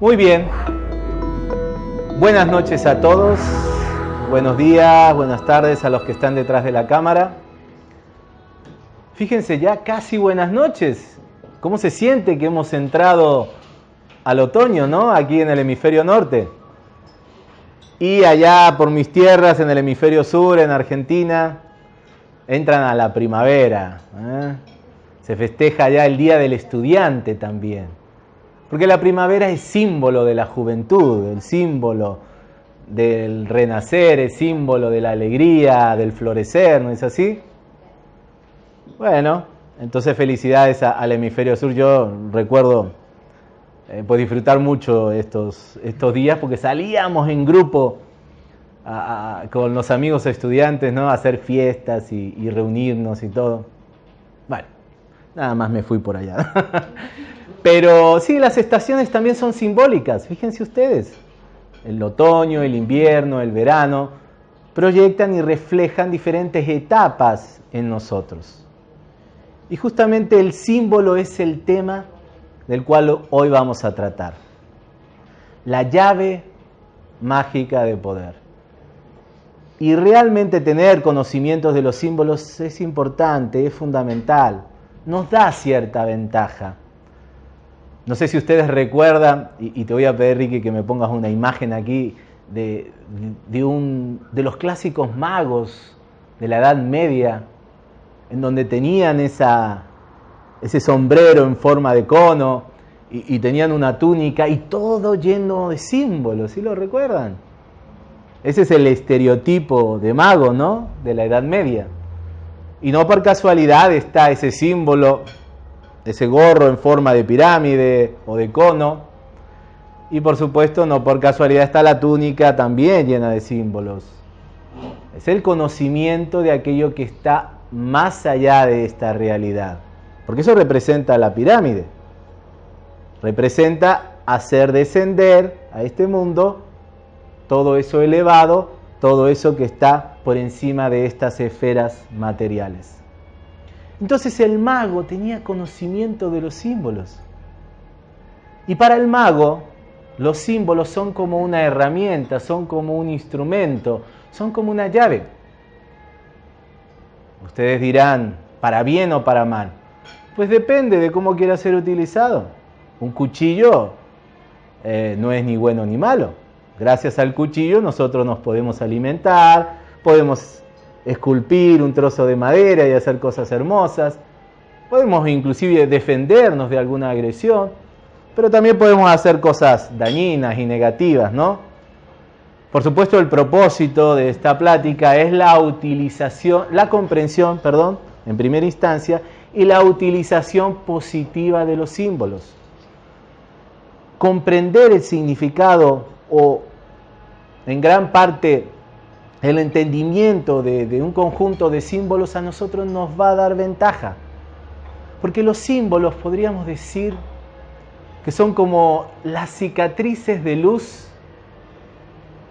Muy bien. Buenas noches a todos. Buenos días, buenas tardes a los que están detrás de la cámara. Fíjense ya casi buenas noches. ¿Cómo se siente que hemos entrado al otoño, ¿no? Aquí en el hemisferio norte. Y allá por mis tierras, en el hemisferio sur, en Argentina, entran a la primavera. ¿eh? Se festeja ya el Día del Estudiante también. Porque la primavera es símbolo de la juventud, el símbolo del renacer, es símbolo de la alegría, del florecer, ¿no es así? Bueno, entonces felicidades al hemisferio sur. Yo recuerdo eh, pues disfrutar mucho estos, estos días porque salíamos en grupo con los amigos estudiantes, ¿no? Hacer fiestas y, y reunirnos y todo. Bueno, nada más me fui por allá. Pero sí, las estaciones también son simbólicas, fíjense ustedes. El otoño, el invierno, el verano, proyectan y reflejan diferentes etapas en nosotros. Y justamente el símbolo es el tema del cual hoy vamos a tratar. La llave mágica de poder. Y realmente tener conocimientos de los símbolos es importante, es fundamental, nos da cierta ventaja. No sé si ustedes recuerdan, y, te voy a pedir, Ricky, que me pongas una imagen aquí de, un, de los clásicos magos de la Edad Media, en donde tenían esa, ese sombrero en forma de cono y, tenían una túnica y todo lleno de símbolos, ¿sí lo recuerdan? Ese es el estereotipo de mago, ¿no? De la Edad Media. Y no por casualidad está ese símbolo, ese gorro en forma de pirámide o de cono. Y por supuesto, no por casualidad está la túnica también llena de símbolos. Es el conocimiento de aquello que está más allá de esta realidad. Porque eso representa la pirámide. Representa hacer descender a este mundo todo eso elevado, todo eso que está por encima de estas esferas materiales. Entonces el mago tenía conocimiento de los símbolos. Y para el mago, los símbolos son como una herramienta, son como un instrumento, son como una llave. Ustedes dirán, ¿para bien o para mal? Pues depende de cómo quiera ser utilizado. Un cuchillo eh, no es ni bueno ni malo. Gracias al cuchillo nosotros nos podemos alimentar, podemos esculpir un trozo de madera y hacer cosas hermosas, podemos inclusive defendernos de alguna agresión, pero también podemos hacer cosas dañinas y negativas, ¿no? Por supuesto, el propósito de esta plática es la utilización, la comprensión, perdón, en primera instancia, y la utilización positiva de los símbolos. Comprender el significado o en gran parte el entendimiento de, un conjunto de símbolos a nosotros nos va a dar ventaja. Porque los símbolos podríamos decir que son como las cicatrices de luz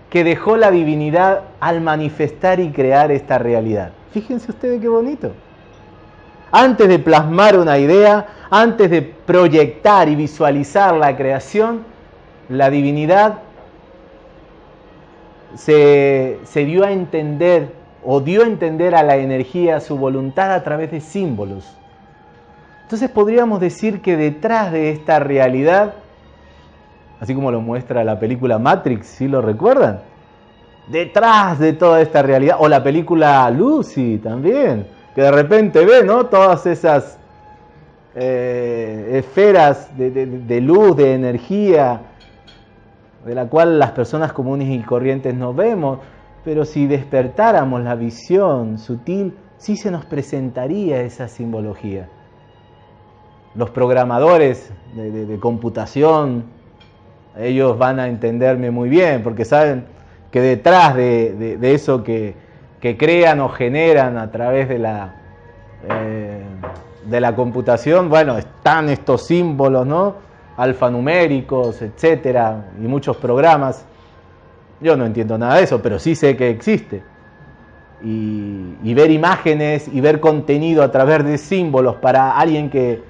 que dejó la divinidad al manifestar y crear esta realidad. Fíjense ustedes qué bonito. Antes de plasmar una idea, antes de proyectar y visualizar la creación, la divinidad se, dio a entender o dio a entender a la energía su voluntad a través de símbolos. Entonces podríamos decir que detrás de esta realidad, así como lo muestra la película Matrix, si lo recuerdan, detrás de toda esta realidad, o la película Lucy también, que de repente ve ¿no? todas esas eh, esferas de luz, de energía, de la cual las personas comunes y corrientes no vemos, pero si despertáramos la visión sutil, sí se nos presentaría esa simbología. Los programadores de, computación, ellos van a entenderme muy bien, porque saben que detrás de, eso que, crean o generan a través de la, eh, de la computación, bueno, están estos símbolos, ¿no? Alfanuméricos, etcétera, y muchos programas. Yo no entiendo nada de eso, pero sí sé que existe. Y, ver imágenes y ver contenido a través de símbolos para alguien que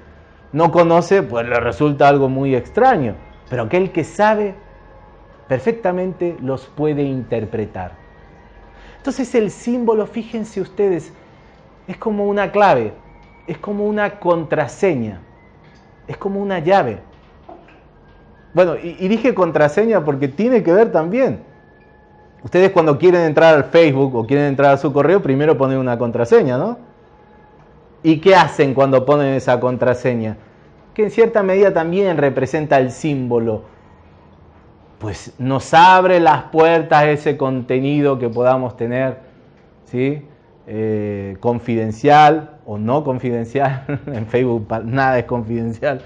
no conoce, pues le resulta algo muy extraño. pero aquel que sabe perfectamente los puede interpretar. Entonces el símbolo, fíjense ustedes, es como una clave, es como una contraseña, es como una llave. Bueno, y, dije contraseña porque tiene que ver también. Ustedes cuando quieren entrar al Facebook o quieren entrar a su correo, primero ponen una contraseña, ¿no? ¿Y qué hacen cuando ponen esa contraseña? Que en cierta medida también representa el símbolo. Pues nos abre las puertas ese contenido que podamos tener, ¿sí? Eh, confidencial o no confidencial. en Facebook nada es confidencial.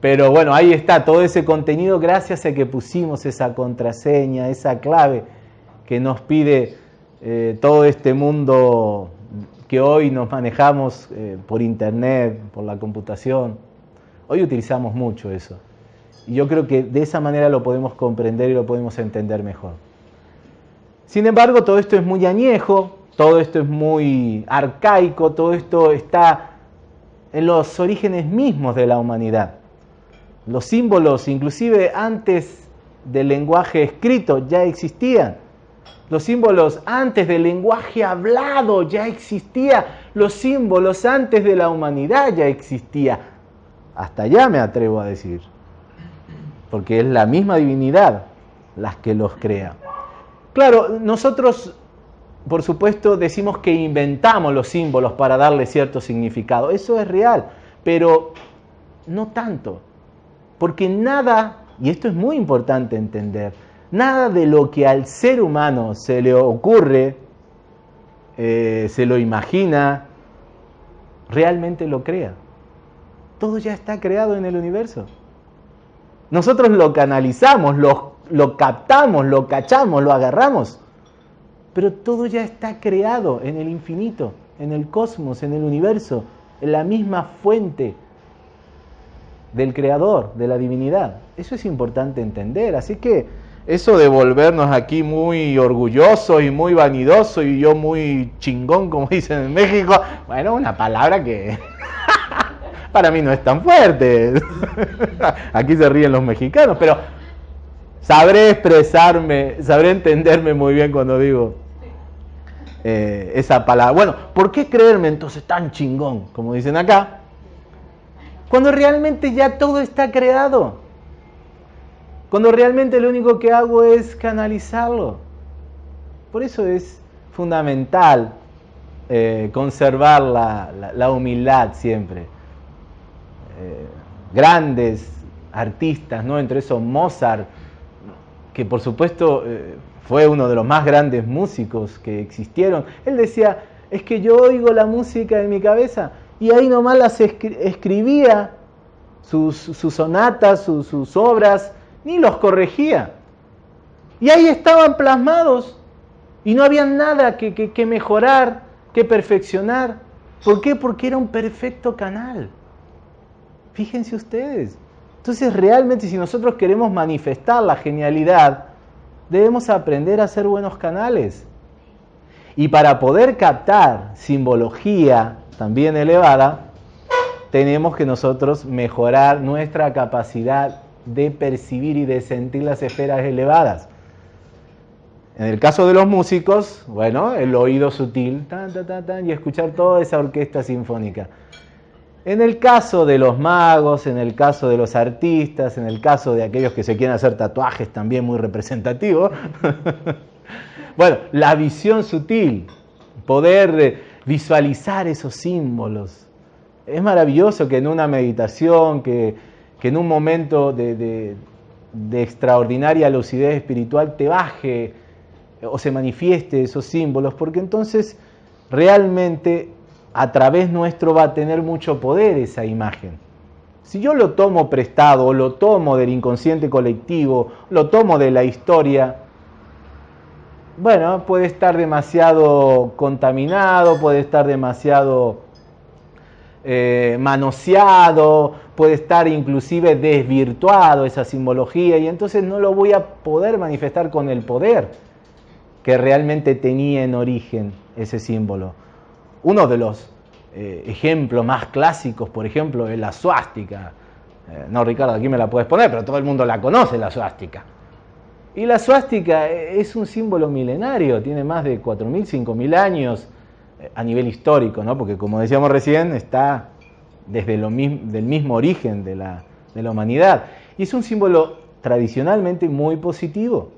Pero bueno, ahí está todo ese contenido gracias a que pusimos esa contraseña, esa clave que nos pide eh, todo este mundo que hoy nos manejamos eh, por internet, por la computación. Hoy utilizamos mucho eso. Y yo creo que de esa manera lo podemos comprender y lo podemos entender mejor. Sin embargo, todo esto es muy añejo, todo esto es muy arcaico, todo esto está en los orígenes mismos de la humanidad. Los símbolos, inclusive antes del lenguaje escrito, ya existían. Los símbolos antes del lenguaje hablado ya existía. Los símbolos antes de la humanidad ya existía. Hasta allá me atrevo a decir. Porque es la misma divinidad las que los crea. Claro, nosotros, por supuesto, decimos que inventamos los símbolos para darle cierto significado. Eso es real, pero no tanto. Porque nada, y esto es muy importante entender, Nada de lo que al ser humano se le ocurre, eh, se lo imagina, realmente lo crea. Todo ya está creado en el universo. Nosotros lo canalizamos, lo, lo captamos, lo cachamos, lo agarramos, pero todo ya está creado en el infinito, en el cosmos, en el universo, en la misma fuente del creador, de la divinidad. Eso es importante entender. Así que eso de volvernos aquí muy orgullosos y muy vanidosos y yo muy chingón, como dicen en México, bueno, una palabra que para mí no es tan fuerte. aquí se ríen los mexicanos, pero sabré expresarme, sabré entenderme muy bien cuando digo eh, esa palabra. Bueno, ¿por qué creerme entonces tan chingón, como dicen acá? Cuando realmente ya todo está creado. Cuando realmente lo único que hago es canalizarlo. Por eso es fundamental eh, conservar la, humildad siempre. Eh, grandes artistas, ¿no? entre esos Mozart, que por supuesto eh, fue uno de los más grandes músicos que existieron. Él decía, es que yo oigo la música en mi cabeza y ahí nomás las escribía, sus, sonatas, sus obras, ni los corregía. Y ahí estaban plasmados y no había nada que, mejorar, que perfeccionar. ¿Por qué? Porque era un perfecto canal. Fíjense ustedes. Entonces realmente si nosotros queremos manifestar la genialidad, debemos aprender a ser buenos canales. Y para poder captar simbología también elevada, tenemos que nosotros mejorar nuestra capacidad de percibir y de sentir las esferas elevadas. En el caso de los músicos, bueno, el oído sutil y escuchar toda esa orquesta sinfónica. En el caso de los magos, en el caso de los artistas, en el caso de aquellos que se quieren hacer tatuajes también muy representativos, bueno, la visión sutil, poder visualizar esos símbolos. Es maravilloso que en una meditación, que que en un momento de, extraordinaria lucidez espiritual te baje o se manifieste esos símbolos, porque entonces realmente a través nuestro va a tener mucho poder esa imagen. Si yo lo tomo prestado, o lo tomo del inconsciente colectivo, lo tomo de la historia, bueno, puede estar demasiado contaminado, puede estar demasiado eh, manoseado, puede estar inclusive desvirtuado esa simbología y entonces no lo voy a poder manifestar con el poder que realmente tenía en origen ese símbolo. Uno de los eh, ejemplos más clásicos, por ejemplo, es la suástica. Eh, no, Ricardo, aquí me la puedes poner, pero todo el mundo la conoce, la suástica. Y la suástica es un símbolo milenario, tiene más de 4.000, 5.000 años eh, a nivel histórico, ¿no? porque como decíamos recién, está desde el del mismo origen de la, de la humanidad. Y es un símbolo tradicionalmente muy positivo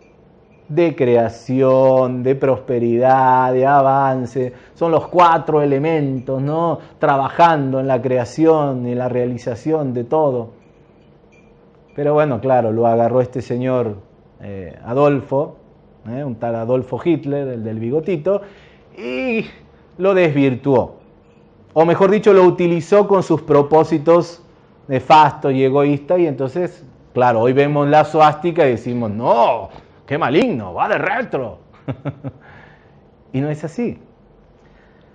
de creación, de prosperidad, de avance. Son los cuatro elementos, ¿no? Trabajando en la creación y la realización de todo. Pero bueno, claro, lo agarró este señor eh, Adolfo, ¿eh? un tal Adolfo Hitler, el del bigotito, y lo desvirtuó. O mejor dicho, lo utilizó con sus propósitos nefastos y egoístas, y entonces, claro, hoy vemos la suástica y decimos, no, qué maligno, va de retro. y no es así.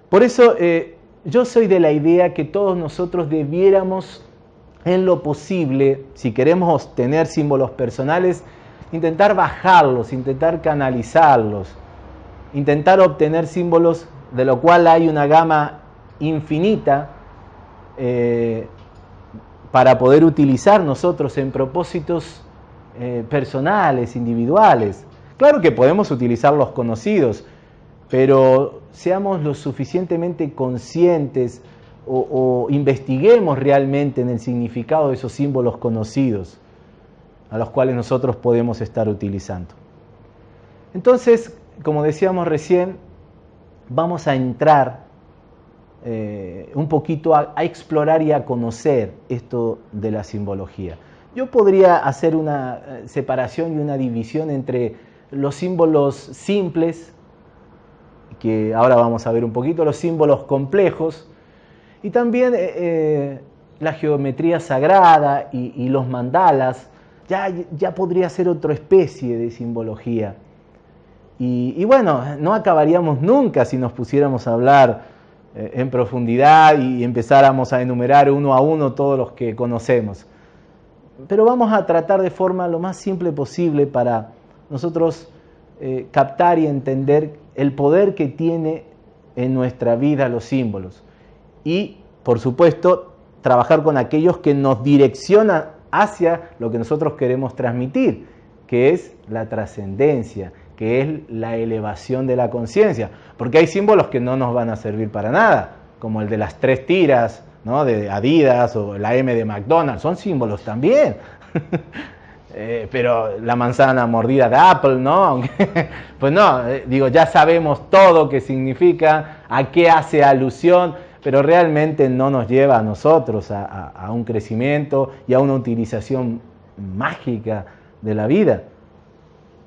Por eso eh, yo soy de la idea que todos nosotros debiéramos, en lo posible, si queremos tener símbolos personales, intentar bajarlos, intentar canalizarlos, intentar obtener símbolos de lo cual hay una gama infinita eh, para poder utilizar nosotros en propósitos eh, personales, individuales. Claro que podemos utilizar los conocidos, pero seamos lo suficientemente conscientes o, investiguemos realmente en el significado de esos símbolos conocidos a los cuales nosotros podemos estar utilizando. Entonces, como decíamos recién, vamos a entrar eh, un poquito a, explorar y a conocer esto de la simbología. Yo podría hacer una eh, separación y una división entre los símbolos simples, que ahora vamos a ver un poquito, los símbolos complejos, y también eh, la geometría sagrada y, los mandalas, ya, ya, podría ser otra especie de simbología. Y, bueno, no acabaríamos nunca si nos pusiéramos a hablar en profundidad y empezáramos a enumerar uno a uno todos los que conocemos pero vamos a tratar de forma lo más simple posible para nosotros eh, captar y entender el poder que tiene en nuestra vida los símbolos. Y, por supuesto, trabajar con aquellos que nos direccionan hacia lo que nosotros queremos transmitir, que es la trascendencia, que es la elevación de la conciencia. Porque hay símbolos que no nos van a servir para nada, como el de las tres tiras, de Adidas o la M de McDonald's, son símbolos también. Eh, pero la manzana mordida de Apple, ¿no? pues no, eh, digo, ya sabemos todo qué significa, a qué hace alusión, pero realmente no nos lleva a nosotros a, un crecimiento y a una utilización mágica de la vida.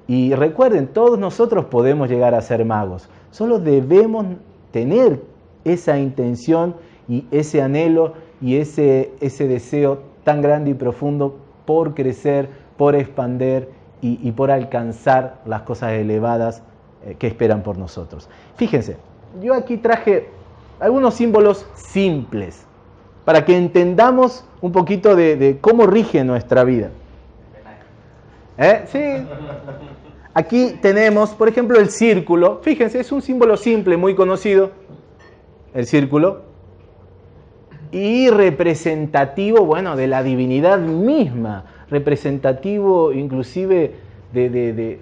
Y recuerden, todos nosotros podemos llegar a ser magos, solo debemos tener esa intención y ese anhelo y ese, ese deseo tan grande y profundo por crecer, por expander y, por alcanzar las cosas elevadas eh, que esperan por nosotros. Fíjense, yo aquí traje algunos símbolos simples para que entendamos un poquito de, cómo rige nuestra vida. ¿Eh? Sí. Aquí tenemos, por ejemplo, el círculo. Fíjense, es un símbolo simple, muy conocido. El círculo y representativo, bueno, de la divinidad misma, representativo inclusive de,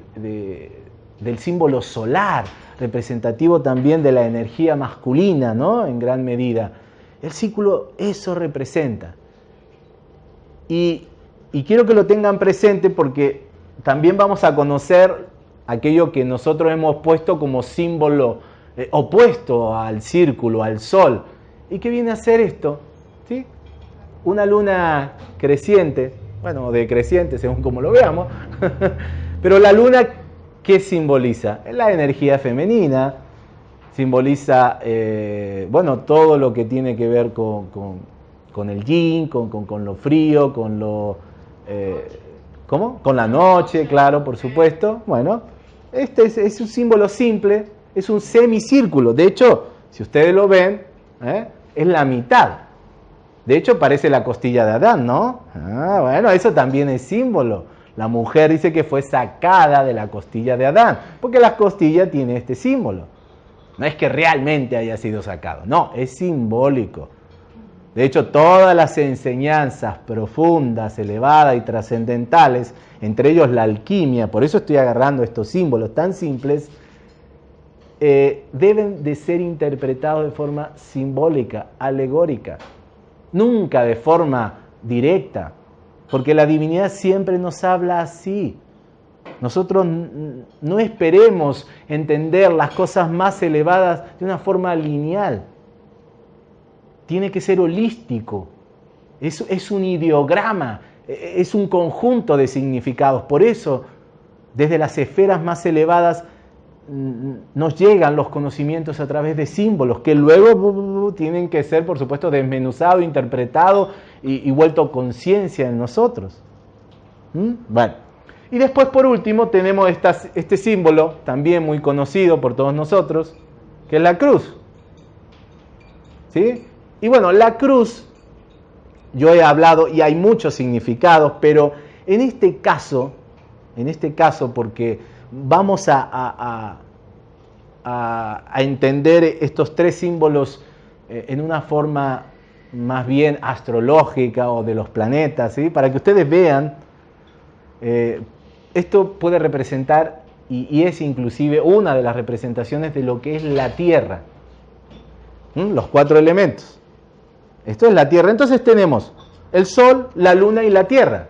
del símbolo solar, representativo también de la energía masculina, ¿no? En gran medida. El círculo eso representa. Y, y quiero que lo tengan presente porque también vamos a conocer aquello que nosotros hemos puesto como símbolo eh, opuesto al círculo, al sol, ¿Y qué viene a ser esto? ¿Sí? Una luna creciente, bueno, decreciente según como lo veamos, pero la luna, ¿qué simboliza? La energía femenina, simboliza, eh, bueno, todo lo que tiene que ver con, el yin, con, lo frío, con lo... Eh, ¿Cómo? Con la noche, claro, por supuesto. Bueno, este es, es un símbolo simple, es un semicírculo. De hecho, si ustedes lo ven, ¿eh? es la mitad. De hecho, parece la costilla de Adán, ¿no? Ah, bueno, eso también es símbolo. La mujer dice que fue sacada de la costilla de Adán, porque la costilla tiene este símbolo. No es que realmente haya sido sacado, no, es simbólico. De hecho, todas las enseñanzas profundas, elevadas y trascendentales, entre ellos la alquimia, por eso estoy agarrando estos símbolos tan simples, eh, deben de ser interpretados de forma simbólica, alegórica, nunca de forma directa, porque la divinidad siempre nos habla así. Nosotros no esperemos entender las cosas más elevadas de una forma lineal. Tiene que ser holístico. Es, es un ideograma, e, es un conjunto de significados. Por eso, desde las esferas más elevadas, nos llegan los conocimientos a través de símbolos que luego tienen que ser, por supuesto, desmenuzados, interpretados y, vuelto conciencia en nosotros. ¿Mm? Bueno, y después por último tenemos este símbolo, también muy conocido por todos nosotros, que es la cruz. ¿Sí? Y bueno, la cruz, yo he hablado y hay muchos significados, pero en este caso, en este caso, porque vamos a, entender estos tres símbolos eh, en una forma más bien astrológica o de los planetas, para que ustedes vean, eh, esto puede representar y, es inclusive una de las representaciones de lo que es la Tierra, los cuatro elementos. Esto es la Tierra. Entonces tenemos el Sol, la Luna y la Tierra.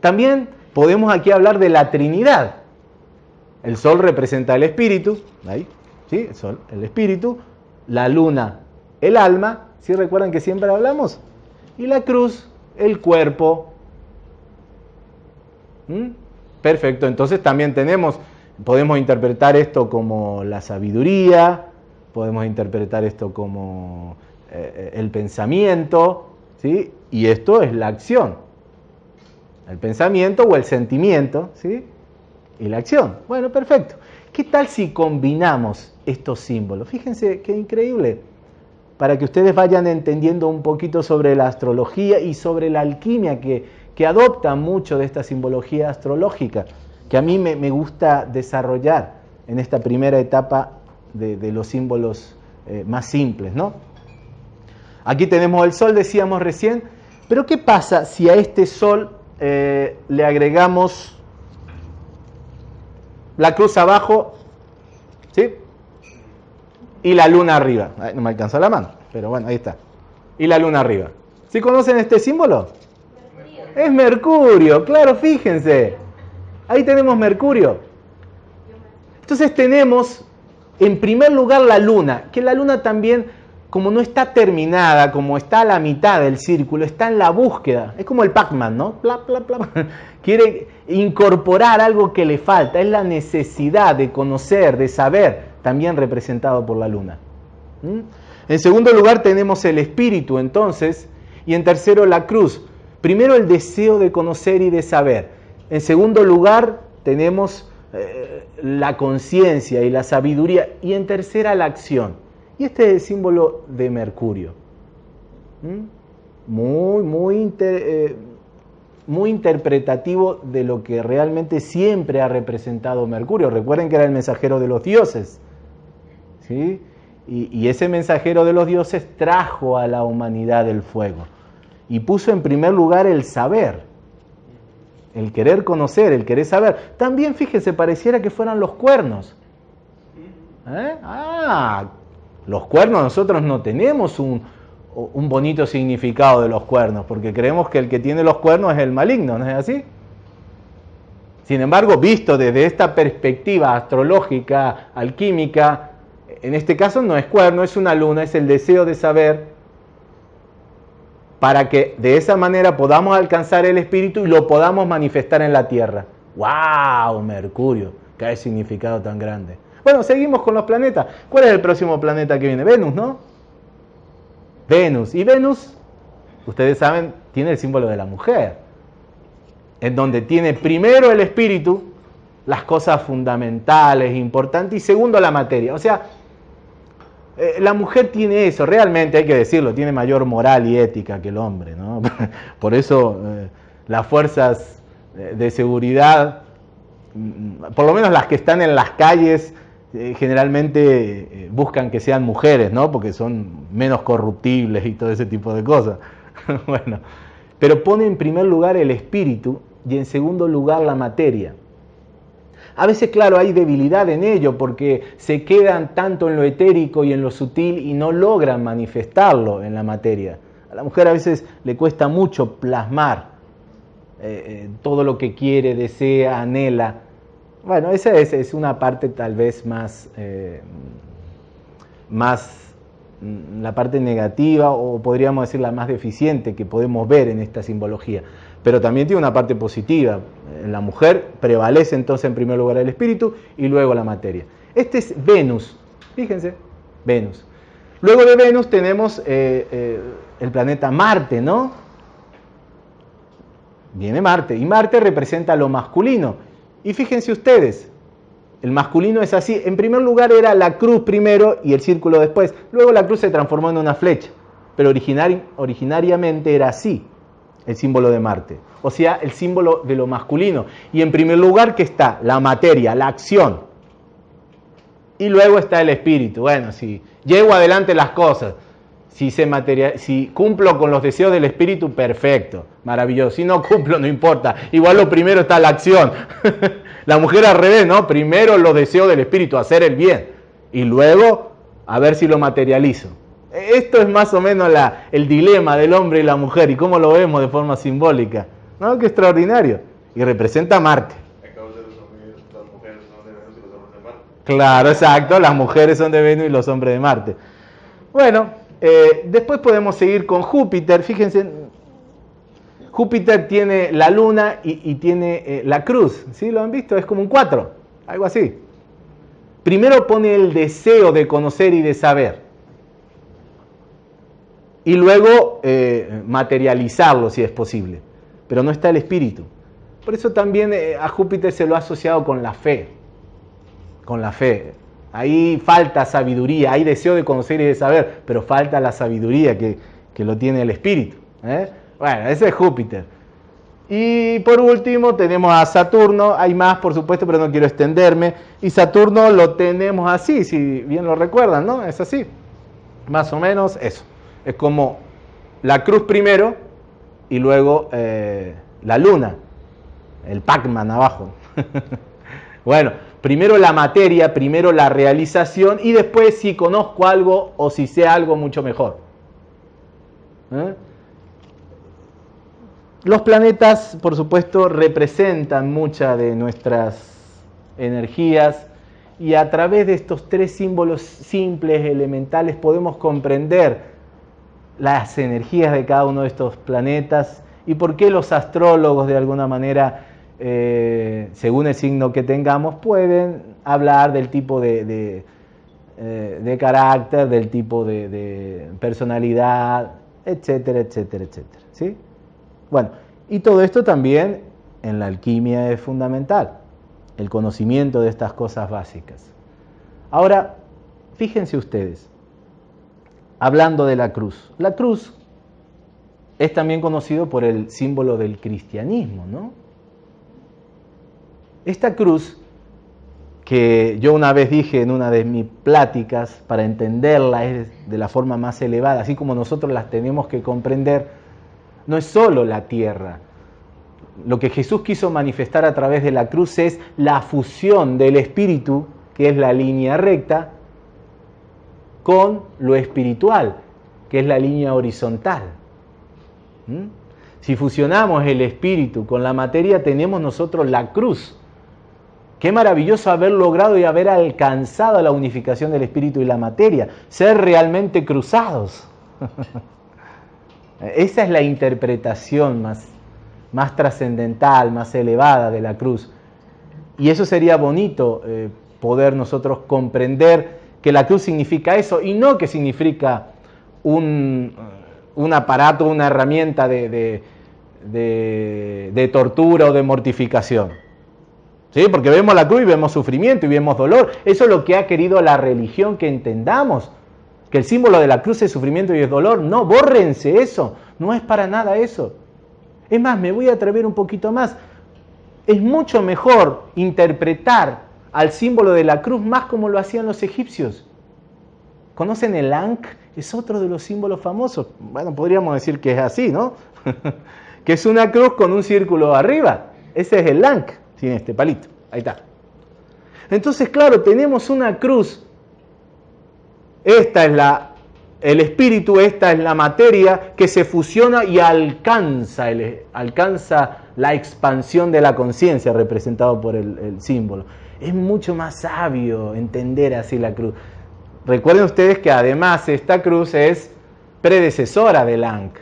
También podemos aquí hablar de la Trinidad. El sol representa el espíritu, ahí, ¿sí? El sol, el espíritu, la luna, el alma, ¿sí recuerdan que siempre hablamos? Y la cruz, el cuerpo. ¿Mm? Perfecto, entonces también tenemos, podemos interpretar esto como la sabiduría, podemos interpretar esto como eh, el pensamiento, ¿sí? Y esto es la acción. El pensamiento o el sentimiento, ¿sí? Y la acción. Bueno, perfecto. ¿Qué tal si combinamos estos símbolos? Fíjense qué increíble. Para que ustedes vayan entendiendo un poquito sobre la astrología y sobre la alquimia que, que adopta mucho de esta simbología astrológica, que a mí me, gusta desarrollar en esta primera etapa de, los símbolos eh, más simples. ¿no? Aquí tenemos el sol, decíamos recién, pero ¿qué pasa si a este sol eh, le agregamos la cruz abajo, ¿sí? Y la luna arriba. no me alcanza la mano, pero bueno, ahí está. Y la luna arriba. ¿Sí conocen este símbolo? Es Mercurio, claro, fíjense. Ahí tenemos Mercurio. Entonces tenemos en primer lugar la luna, que la luna también, como no está terminada, como está a la mitad del círculo, está en la búsqueda. Es como el Pac-Man, ¿no? Quiere incorporar algo que le falta, es la necesidad de conocer, de saber, también representado por la luna. ¿Mm? En segundo lugar tenemos el espíritu entonces, y en tercero la cruz. Primero el deseo de conocer y de saber. En segundo lugar tenemos eh, la conciencia y la sabiduría. Y en tercera la acción. Y este es el símbolo de Mercurio. ¿Mm? Muy, muy eh, muy interpretativo de lo que realmente siempre ha representado Mercurio. Recuerden que era el mensajero de los dioses. ¿sí? Y, ese mensajero de los dioses trajo a la humanidad el fuego. Y puso en primer lugar el saber, el querer conocer, el querer saber. También, fíjense, pareciera que fueran los cuernos. ¿Eh? Ah, los cuernos nosotros no tenemos un, bonito significado de los cuernos, porque creemos que el que tiene los cuernos es el maligno, ¿no es así? Sin embargo, visto desde esta perspectiva astrológica, alquímica, en este caso no es cuerno, es una luna, es el deseo de saber, para que de esa manera podamos alcanzar el espíritu y lo podamos manifestar en la tierra. ¡Wow! Mercurio, qué significado tan grande. Bueno, seguimos con los planetas. ¿Cuál es el próximo planeta que viene? Venus, ¿no? Venus. Y Venus, ustedes saben, tiene el símbolo de la mujer, en donde tiene primero el espíritu, las cosas fundamentales, importantes, y segundo la materia. O sea, eh, la mujer tiene eso, realmente hay que decirlo, tiene mayor moral y ética que el hombre. ¿no? Por eso eh, las fuerzas de seguridad, mm, por lo menos las que están en las calles, eh, generalmente eh, buscan que sean mujeres, ¿no? Porque son menos corruptibles y todo ese tipo de cosas. bueno, pero pone en primer lugar el espíritu y en segundo lugar la materia. A veces, claro, hay debilidad en ello porque se quedan tanto en lo etérico y en lo sutil y no logran manifestarlo en la materia. A la mujer a veces le cuesta mucho plasmar eh, todo lo que quiere, desea, anhela bueno, esa es, una parte tal vez más, eh, más mm, la parte negativa o podríamos decir la más deficiente que podemos ver en esta simbología. Pero también tiene una parte positiva. En la mujer prevalece entonces en primer lugar el espíritu y luego la materia. Este es Venus, fíjense, Venus. Luego de Venus tenemos eh, eh, el planeta Marte, ¿no? Viene Marte y Marte representa lo masculino y fíjense ustedes, el masculino es así. En primer lugar era la cruz primero y el círculo después. Luego la cruz se transformó en una flecha. Pero originariamente era así el símbolo de Marte. O sea, el símbolo de lo masculino. Y en primer lugar que está la materia, la acción. Y luego está el espíritu. Bueno, si llevo adelante las cosas, si, se si cumplo con los deseos del espíritu, perfecto, maravilloso. Si no cumplo, no importa. Igual lo primero está la acción. la mujer al revés, ¿no? Primero los deseos del espíritu, hacer el bien. Y luego a ver si lo materializo. Esto es más o menos la, el dilema del hombre y la mujer y cómo lo vemos de forma simbólica. ¿No? Qué extraordinario. Y representa a Marte. Claro, exacto. Las mujeres son de Venus y los hombres de Marte. Bueno, eh, después podemos seguir con Júpiter. Fíjense, Júpiter tiene la luna y, tiene eh, la cruz. ¿Sí? ¿Lo han visto? Es como un 4, algo así. Primero pone el deseo de conocer y de saber. Y luego eh, materializarlo si es posible. Pero no está el espíritu. Por eso también a Júpiter se lo ha asociado con la fe. Con la fe. Ahí falta sabiduría, hay deseo de conocer y de saber, pero falta la sabiduría que, lo tiene el espíritu. ¿eh? Bueno, ese es Júpiter. Y por último tenemos a Saturno, hay más por supuesto, pero no quiero extenderme. Y Saturno lo tenemos así, si bien lo recuerdan, ¿no? Es así. Más o menos eso. Es como la cruz primero y luego eh, la luna, el Pac-Man abajo. bueno, Primero la materia, primero la realización y después si conozco algo o si sé algo mucho mejor. ¿Eh? Los planetas, por supuesto, representan muchas de nuestras energías y a través de estos tres símbolos simples, elementales, podemos comprender las energías de cada uno de estos planetas y por qué los astrólogos de alguna manera eh, según el signo que tengamos, pueden hablar del tipo de, eh, carácter, del tipo de, personalidad, etcétera, etcétera, etcétera. ¿sí? Bueno, y todo esto también en la alquimia es fundamental, el conocimiento de estas cosas básicas. Ahora, fíjense ustedes, hablando de la cruz, la cruz es también conocido por el símbolo del cristianismo, ¿no? Esta cruz, que yo una vez dije en una de mis pláticas, para entenderla es de la forma más elevada, así como nosotros las tenemos que comprender, no es solo la tierra. Lo que Jesús quiso manifestar a través de la cruz es la fusión del espíritu, que es la línea recta, con lo espiritual, que es la línea horizontal. ¿Mm? Si fusionamos el espíritu con la materia, tenemos nosotros la cruz, Qué maravilloso haber logrado y haber alcanzado la unificación del espíritu y la materia, ser realmente cruzados. Esa es la interpretación más, más trascendental, más elevada de la cruz. Y eso sería bonito eh, poder nosotros comprender que la cruz significa eso y no que significa un, aparato, una herramienta de tortura o de mortificación. ¿Sí? Porque vemos la cruz y vemos sufrimiento y vemos dolor. Eso es lo que ha querido la religión que entendamos. Que el símbolo de la cruz es sufrimiento y es dolor. No, bórrense eso. No es para nada eso. Es más, me voy a atrever un poquito más. Es mucho mejor interpretar al símbolo de la cruz más como lo hacían los egipcios. ¿Conocen el Ankh? Es otro de los símbolos famosos. Bueno, podríamos decir que es así, ¿no? que es una cruz con un círculo arriba. Ese es el Ankh, sin este palito. Ahí está. Entonces, claro, tenemos una cruz. Esta es la, el espíritu, esta es la materia que se fusiona y alcanza, alcanza la expansión de la conciencia representado por el, símbolo. Es mucho más sabio entender así la cruz. Recuerden ustedes que además esta cruz es predecesora del Ankh,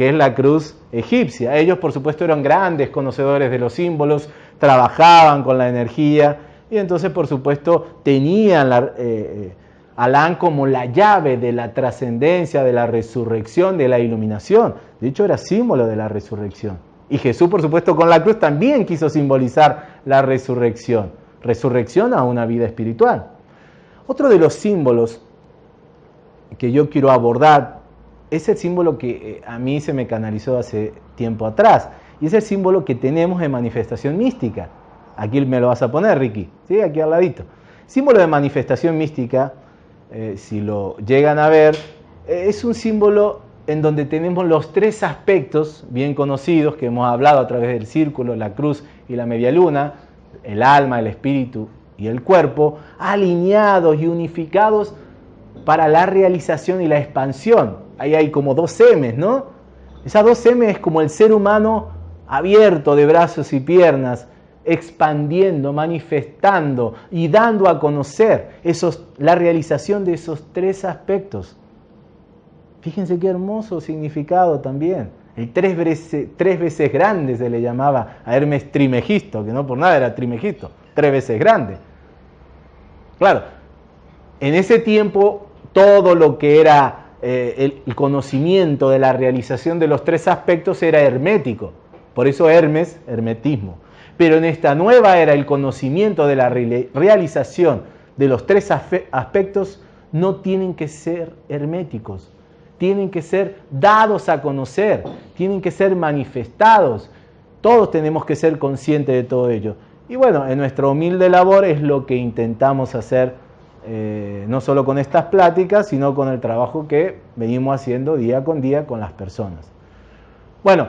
que es la cruz egipcia. Ellos, por supuesto, eran grandes conocedores de los símbolos, trabajaban con la energía y entonces, por supuesto, tenían la, eh, eh, Alán como la llave de la trascendencia, de la resurrección, de la iluminación. De hecho, era símbolo de la resurrección. Y Jesús, por supuesto, con la cruz también quiso simbolizar la resurrección. Resurrección a una vida espiritual. Otro de los símbolos que yo quiero abordar es el símbolo que eh, a mí se me canalizó hace tiempo atrás. Y es el símbolo que tenemos en manifestación mística. Aquí me lo vas a poner, Ricky. ¿Sí? Aquí al ladito. Símbolo de manifestación mística, eh, si lo llegan a ver, eh, es un símbolo en donde tenemos los tres aspectos bien conocidos que hemos hablado a través del círculo, la cruz y la media luna, el alma, el espíritu y el cuerpo, alineados y unificados para la realización y la expansión. Ahí hay como dos M's, ¿no? Esas dos M es como el ser humano abierto de brazos y piernas, expandiendo, manifestando y dando a conocer esos, la realización de esos tres aspectos. Fíjense qué hermoso significado también. El tres veces, tres veces grande se le llamaba a Hermes Trimegisto, que no por nada era Trimegisto, tres veces grande. Claro, en ese tiempo todo lo que era eh, el conocimiento de la realización de los tres aspectos era hermético. Por eso Hermes, hermetismo. Pero en esta nueva era el conocimiento de la realización de los tres aspectos no tienen que ser herméticos, tienen que ser dados a conocer, tienen que ser manifestados. Todos tenemos que ser conscientes de todo ello. Y bueno, en nuestra humilde labor es lo que intentamos hacer, eh, no solo con estas pláticas, sino con el trabajo que venimos haciendo día con día con las personas. Bueno,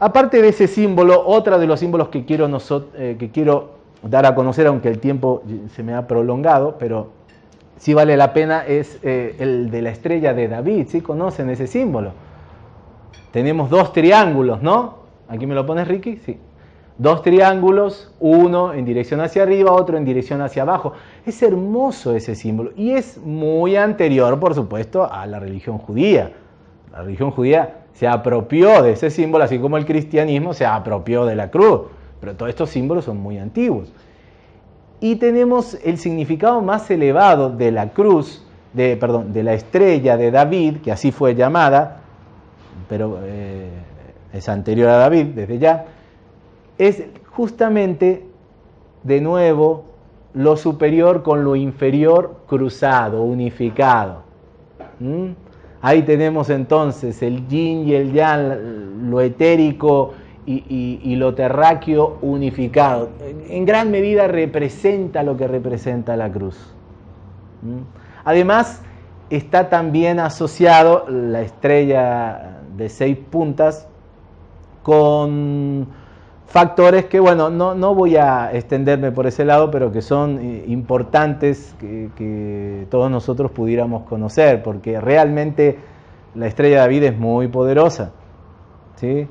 Aparte de ese símbolo, otra de los símbolos que quiero, eh, que quiero dar a conocer, aunque el tiempo se me ha prolongado, pero sí vale la pena, es eh, el de la estrella de David. ¿Sí conocen ese símbolo? Tenemos dos triángulos, ¿no? Aquí me lo pones, Ricky. Sí. Dos triángulos, uno en dirección hacia arriba, otro en dirección hacia abajo. Es hermoso ese símbolo y es muy anterior, por supuesto, a la religión judía. La religión judía se apropió de ese símbolo, así como el cristianismo se apropió de la cruz. Pero todos estos símbolos son muy antiguos. Y tenemos el significado más elevado de la cruz, de, perdón, de la estrella de David, que así fue llamada, pero eh, es anterior a David desde ya, es justamente de nuevo lo superior con lo inferior cruzado, unificado. ¿Mm? Ahí tenemos entonces el yin y el yang, lo etérico y, lo terráqueo unificado. En gran medida representa lo que representa la cruz. ¿Mm? Además, está también asociado la estrella de seis puntas con factores que, bueno, no, voy a extenderme por ese lado, pero que son eh, importantes que, todos nosotros pudiéramos conocer, porque realmente la estrella de David es muy poderosa. ¿sí?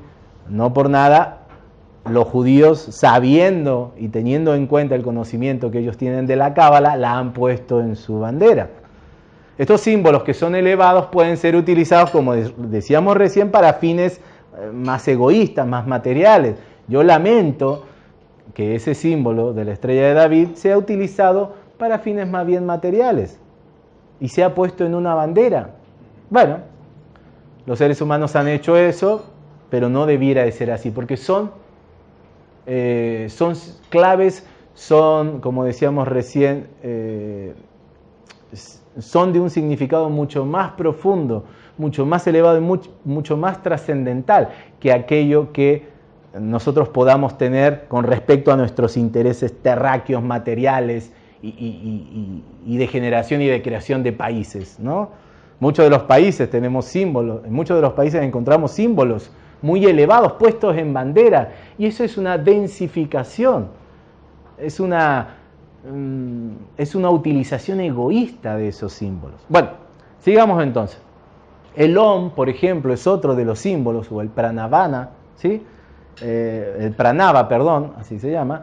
No por nada, los judíos, sabiendo y teniendo en cuenta el conocimiento que ellos tienen de la Cábala, la han puesto en su bandera. Estos símbolos que son elevados pueden ser utilizados, como decíamos recién, para fines eh, más egoístas, más materiales yo lamento que ese símbolo de la estrella de David sea utilizado para fines más bien materiales y sea puesto en una bandera. Bueno, los seres humanos han hecho eso, pero no debiera de ser así, porque son, eh, son claves, son, como decíamos recién, eh, son de un significado mucho más profundo, mucho más elevado y mucho más trascendental que aquello que nosotros podamos tener con respecto a nuestros intereses terráqueos, materiales y, de generación y de creación de países. ¿no? Muchos de los países tenemos símbolos, en muchos de los países encontramos símbolos muy elevados puestos en bandera y eso es una densificación, es una, mm, es una utilización egoísta de esos símbolos. Bueno, sigamos entonces. El Om, por ejemplo, es otro de los símbolos, o el Pranavana, ¿sí? Eh, el Pranava, perdón, así se llama,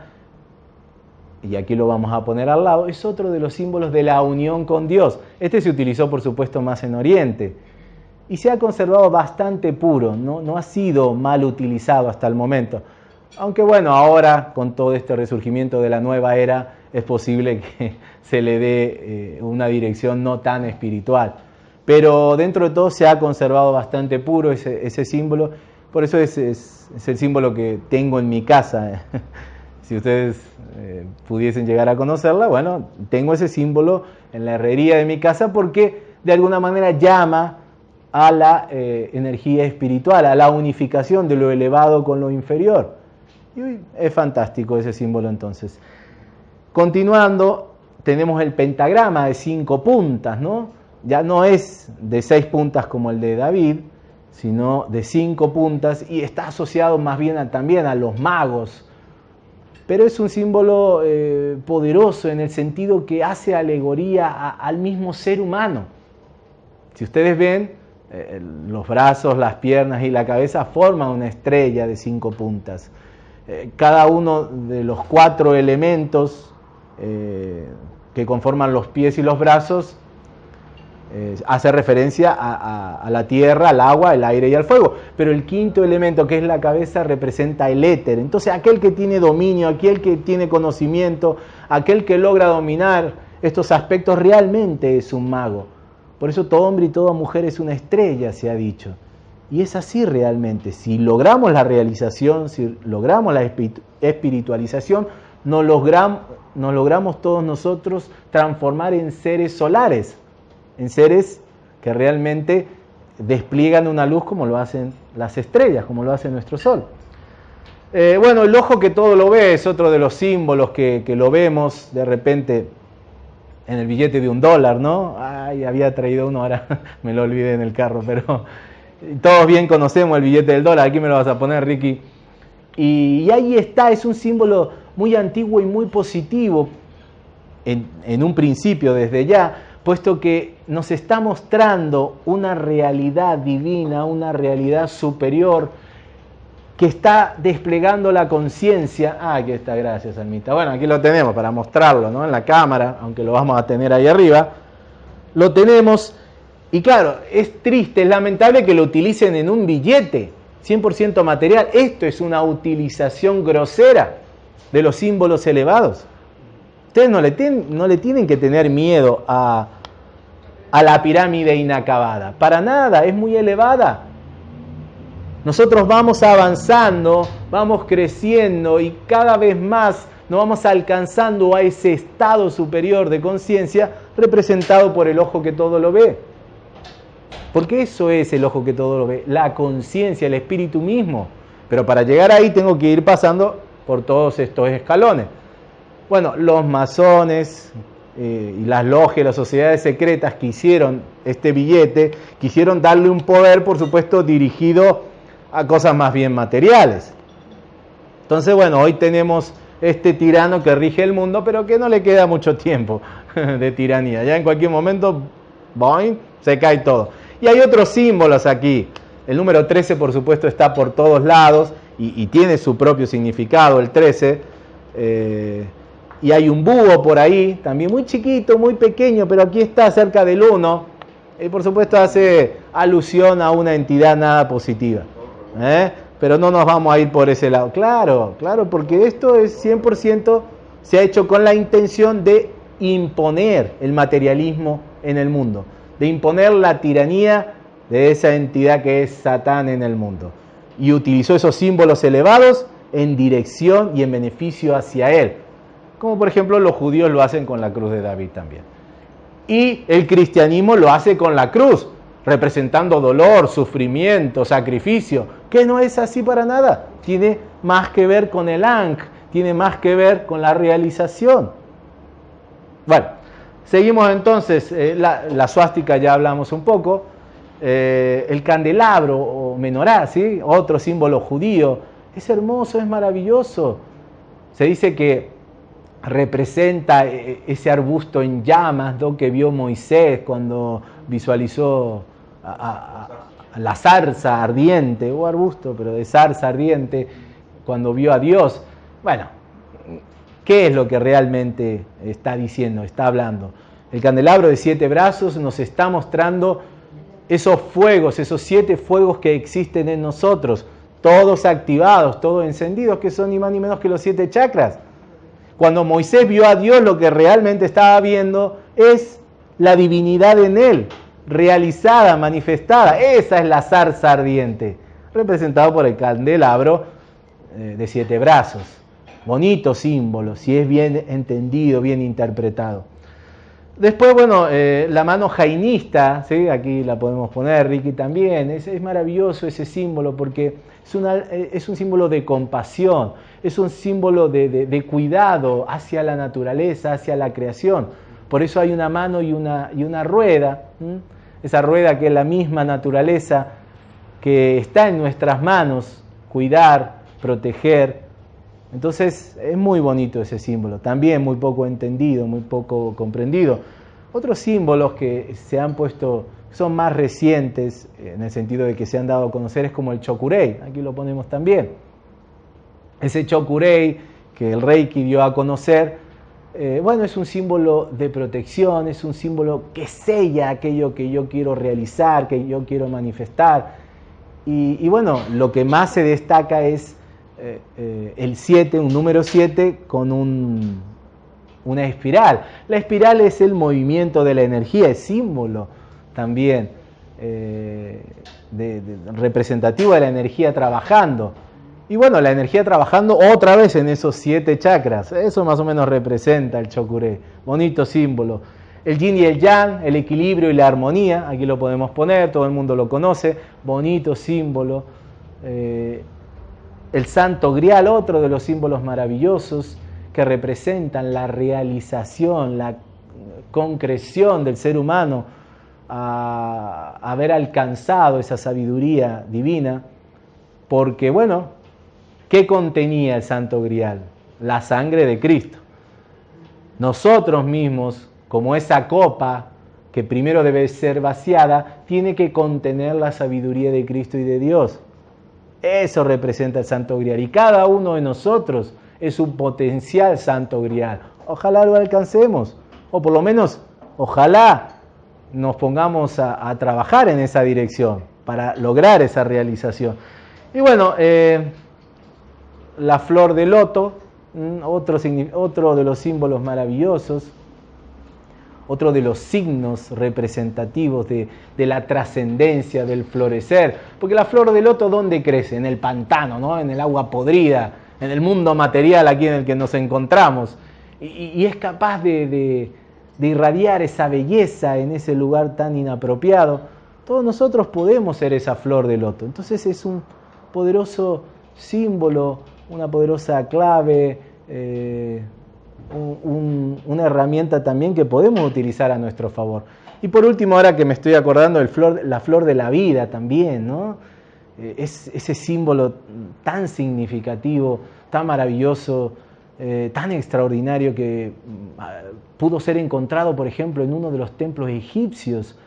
y aquí lo vamos a poner al lado, es otro de los símbolos de la unión con Dios. Este se utilizó, por supuesto, más en Oriente y se ha conservado bastante puro, no, ha sido mal utilizado hasta el momento. Aunque bueno, ahora con todo este resurgimiento de la nueva era es posible que se le dé eh, una dirección no tan espiritual. Pero dentro de todo se ha conservado bastante puro ese, símbolo, por eso es, es, el símbolo que tengo en mi casa. si ustedes eh, pudiesen llegar a conocerla, bueno, tengo ese símbolo en la herrería de mi casa porque de alguna manera llama a la eh, energía espiritual, a la unificación de lo elevado con lo inferior. Y es fantástico ese símbolo entonces. Continuando, tenemos el pentagrama de cinco puntas, ¿no? Ya no es de seis puntas como el de David, sino de cinco puntas y está asociado más bien también a los magos. Pero es un símbolo eh, poderoso en el sentido que hace alegoría al mismo ser humano. Si ustedes ven, eh, los brazos, las piernas y la cabeza forman una estrella de cinco puntas. Eh, cada uno de los cuatro elementos que conforman los pies y los brazos hace referencia a, la tierra, al agua, el aire y al fuego. Pero el quinto elemento, que es la cabeza, representa el éter. Entonces aquel que tiene dominio, aquel que tiene conocimiento, aquel que logra dominar estos aspectos realmente es un mago. Por eso todo hombre y toda mujer es una estrella, se ha dicho. Y es así realmente. Si logramos la realización, si logramos la espiritualización, nos nos logramos todos nosotros transformar en seres solares, en seres que realmente despliegan una luz como lo hacen las estrellas, como lo hace nuestro sol. Eh, bueno, el ojo que todo lo ve es otro de los símbolos que, que lo vemos de repente en el billete de un dólar, ¿no? Ay, había traído uno, ahora me lo olvidé en el carro, pero todos bien conocemos el billete del dólar, aquí me lo vas a poner, Ricky. Y, ahí está, es un símbolo muy antiguo y muy positivo en, en un principio desde ya, puesto que nos está mostrando una realidad divina, una realidad superior, que está desplegando la conciencia. Ah, aquí está, gracias, Almita. Bueno, aquí lo tenemos para mostrarlo, ¿no? En la cámara, aunque lo vamos a tener ahí arriba. Lo tenemos. Y claro, es triste, es lamentable que lo utilicen en un billete 100% material. Esto es una utilización grosera de los símbolos elevados. Ustedes no le, no le tienen que tener miedo a, a la pirámide inacabada. Para nada, es muy elevada nosotros vamos avanzando, vamos creciendo y cada vez más nos vamos alcanzando a ese estado superior de conciencia representado por el ojo que todo lo ve. Porque eso es el ojo que todo lo ve, la conciencia, el espíritu mismo. Pero para llegar ahí tengo que ir pasando por todos estos escalones. Bueno, los masones eh, y las logias, las sociedades secretas que hicieron este billete, quisieron darle un poder, por supuesto, dirigido a cosas más bien materiales. Entonces, bueno, hoy tenemos este tirano que rige el mundo, pero que no le queda mucho tiempo de tiranía. Ya en cualquier momento, boing, se cae todo. Y hay otros símbolos aquí. El número 13, por supuesto, está por todos lados y, tiene su propio significado, el 13. Eh, y hay un búho por ahí, también muy chiquito, muy pequeño, pero aquí está cerca del 1. Y por supuesto hace alusión a una entidad nada positiva. ¿eh? pero no nos vamos a ir por ese lado. Claro, claro, porque esto es 100% se ha hecho con la intención de imponer el materialismo en el mundo, de imponer la tiranía de esa entidad que es Satán en el mundo. Y utilizó esos símbolos elevados en dirección y en beneficio hacia él, como por ejemplo los judíos lo hacen con la cruz de David también. Y el cristianismo lo hace con la cruz, representando dolor, sufrimiento, sacrificio, que no es así para nada. Tiene más que ver con el Ankh, tiene más que ver con la realización. Bueno, seguimos entonces, eh, la, suástica ya hablamos un poco, eh, el candelabro o menorá, ¿sí? otro símbolo judío, es hermoso, es maravilloso. Se dice que representa eh, ese arbusto en llamas que vio Moisés cuando visualizó a, la zarza ardiente, o arbusto, pero de zarza ardiente, cuando vio a Dios. Bueno, ¿qué es lo que realmente está diciendo, está hablando? El candelabro de siete brazos nos está mostrando esos fuegos, esos siete fuegos que existen en nosotros, todos activados, todos encendidos, que son ni más ni menos que los siete chakras. Cuando Moisés vio a Dios, lo que realmente estaba viendo es la divinidad en él, realizada, manifestada. Esa es la zarza ardiente, representado por el candelabro eh, de siete brazos. Bonito símbolo, si es bien entendido, bien interpretado. Después, bueno, eh, la mano jainista, aquí la podemos poner, Ricky también, es, maravilloso ese símbolo porque es, eh, es, un símbolo de compasión, es un símbolo de, cuidado hacia la naturaleza, hacia la creación. Por eso hay una mano y una, y una rueda, esa rueda que es la misma naturaleza que está en nuestras manos, cuidar, proteger. Entonces es muy bonito ese símbolo, también muy poco entendido, muy poco comprendido. Otros símbolos que se han puesto, son más recientes, en el sentido de que se han dado a conocer, es como el chokurei, aquí lo ponemos también. Ese chokurei que el Reiki dio a conocer, eh, bueno, es un símbolo de protección, es un símbolo que sella aquello que yo quiero realizar, que yo quiero manifestar. Y, bueno, lo que más se destaca es eh, eh, el 7, un número 7 con una espiral. La espiral es el movimiento de la energía, es símbolo también representativo de la energía trabajando. Y bueno, la energía trabajando otra vez en esos siete chakras. Eso más o menos representa el chokure. Bonito símbolo. El yin y el yang, el equilibrio y la armonía. Aquí lo podemos poner, todo el mundo lo conoce. Bonito símbolo. Eh, el santo grial, otro de los símbolos maravillosos que representan la realización, la concreción del ser humano a haber alcanzado esa sabiduría divina. Porque bueno, ¿Qué contenía el Santo Grial? La sangre de Cristo. Nosotros mismos, como esa copa que primero debe ser vaciada, tiene que contener la sabiduría de Cristo y de Dios. Eso representa el Santo Grial. Y cada uno de nosotros es un potencial Santo Grial. Ojalá lo alcancemos. O por lo menos, ojalá nos pongamos a, trabajar en esa dirección para lograr esa realización. Y bueno, eh, la flor de loto, otro, otro de los símbolos maravillosos, otro de los signos representativos de, la trascendencia del florecer. Porque la flor de loto, ¿dónde crece? En el pantano, ¿no? en el agua podrida, en el mundo material aquí en el que nos encontramos. Y, es capaz de, de, irradiar esa belleza en ese lugar tan inapropiado. Todos nosotros podemos ser esa flor de loto. Entonces es un poderoso símbolo una poderosa clave, eh, una herramienta también que podemos utilizar a nuestro favor. Y por último, ahora que me estoy acordando, flor, la flor de la vida también, ¿no? Eh, es ese símbolo tan significativo, tan maravilloso, eh, tan extraordinario que mm, pudo ser encontrado, por ejemplo, en uno de los templos egipcios,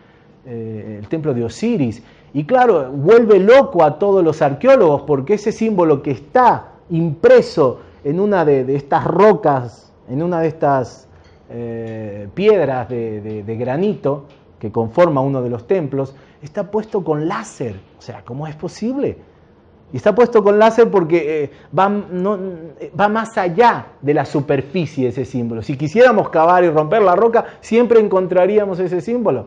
el templo de Osiris. Y claro, vuelve loco a todos los arqueólogos porque ese símbolo que está impreso en una de, estas rocas, en una de estas eh, piedras de, granito que conforma uno de los templos, está puesto con láser. O sea, ¿cómo es posible? Y está puesto con láser porque eh, va, más allá de la superficie ese símbolo. Si quisiéramos cavar y romper la roca, siempre encontraríamos ese símbolo.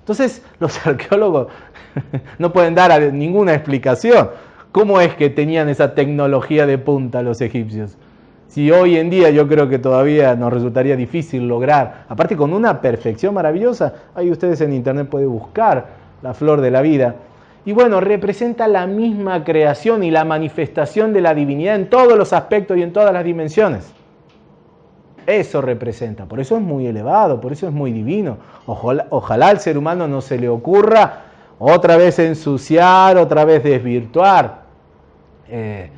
Entonces, los arqueólogos no pueden dar ninguna explicación. ¿Cómo es que tenían esa tecnología de punta los egipcios? Si hoy en día yo creo que todavía nos resultaría difícil lograr, aparte con una perfección maravillosa, ahí ustedes en internet pueden buscar la flor de la vida. Y bueno, representa la misma creación y la manifestación de la divinidad en todos los aspectos y en todas las dimensiones. Eso representa, por eso es muy elevado, por eso es muy divino. Ojalá, al ser humano no se le ocurra otra vez ensuciar, otra vez desvirtuar eh,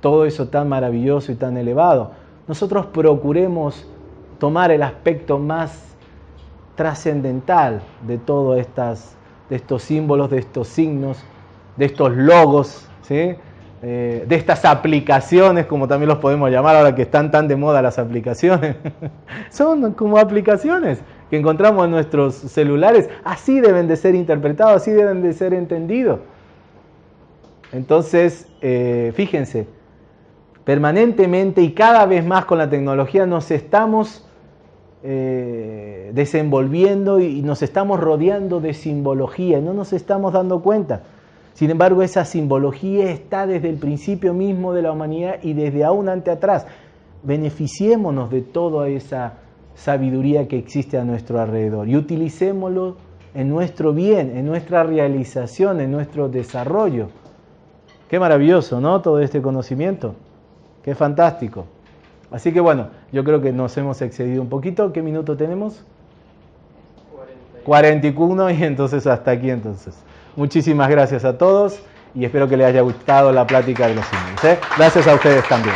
todo eso tan maravilloso y tan elevado. Nosotros procuremos tomar el aspecto más trascendental de todos de estos símbolos, de estos signos, de estos logos, ¿sí? Eh, de estas aplicaciones, como también los podemos llamar ahora que están tan de moda las aplicaciones. Son como aplicaciones que encontramos en nuestros celulares. Así deben de ser interpretados, así deben de ser entendidos. Entonces, eh, fíjense, permanentemente y cada vez más con la tecnología nos estamos eh, desenvolviendo y nos estamos rodeando de simbología, no nos estamos dando cuenta. Sin embargo, esa simbología está desde el principio mismo de la humanidad y desde aún ante atrás. Beneficiémonos de toda esa sabiduría que existe a nuestro alrededor y utilicémoslo en nuestro bien, en nuestra realización, en nuestro desarrollo. Qué maravilloso, ¿no? Todo este conocimiento. Qué fantástico. Así que bueno, yo creo que nos hemos excedido un poquito. ¿Qué minuto tenemos? 41 y entonces hasta aquí entonces. Muchísimas gracias a todos y espero que les haya gustado la plática de los símbolos. ¿eh? Gracias a ustedes también.